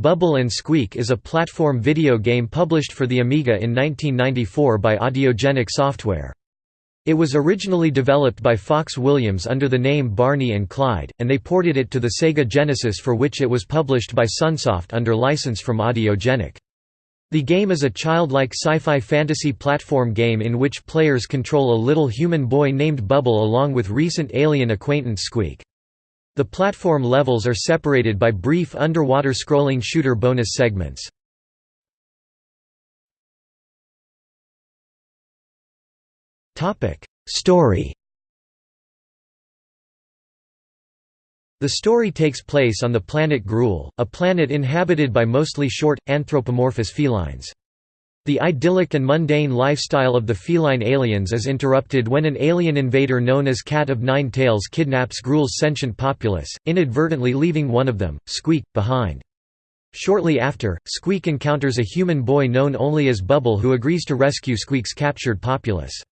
Bubble and Squeak is a platform video game published for the Amiga in 1994 by Audiogenic Software. It was originally developed by Fox Williams under the name Barney and Clyde, and they ported it to the Sega Genesis for which it was published by Sunsoft under license from Audiogenic. The game is a childlike sci-fi fantasy platform game in which players control a little human boy named Bubble along with recent alien acquaintance Squeak. The platform levels are separated by brief underwater scrolling shooter bonus segments. Story The story takes place on the planet Gruul, a planet inhabited by mostly short, anthropomorphous felines. The idyllic and mundane lifestyle of the feline aliens is interrupted when an alien invader known as Cat of Nine Tails kidnaps Gruul's sentient populace, inadvertently leaving one of them, Squeak, behind. Shortly after, Squeak encounters a human boy known only as Bubble who agrees to rescue Squeak's captured populace.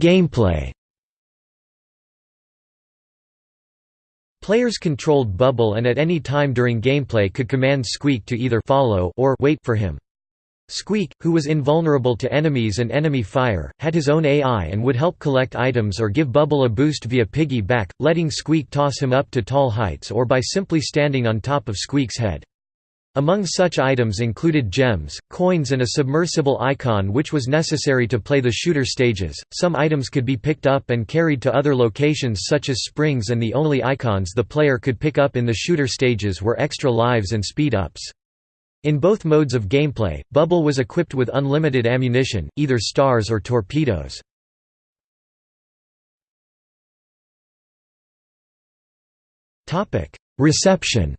Gameplay Players controlled Bubble and at any time during gameplay could command Squeak to either follow or wait for him. Squeak, who was invulnerable to enemies and enemy fire, had his own AI and would help collect items or give Bubble a boost via piggyback, letting Squeak toss him up to tall heights or by simply standing on top of Squeak's head. Among such items included gems, coins and a submersible icon which was necessary to play the shooter stages. Some items could be picked up and carried to other locations such as springs and the only icons the player could pick up in the shooter stages were extra lives and speed-ups. In both modes of gameplay, Bubble was equipped with unlimited ammunition, either stars or torpedoes. Reception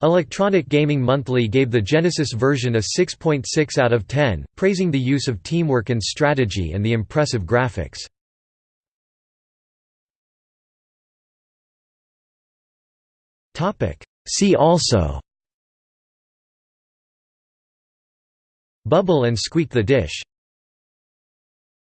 Electronic Gaming Monthly gave the Genesis version a 6.6 .6 out of 10, praising the use of teamwork and strategy and the impressive graphics. See also Bubble and Squeak the Dish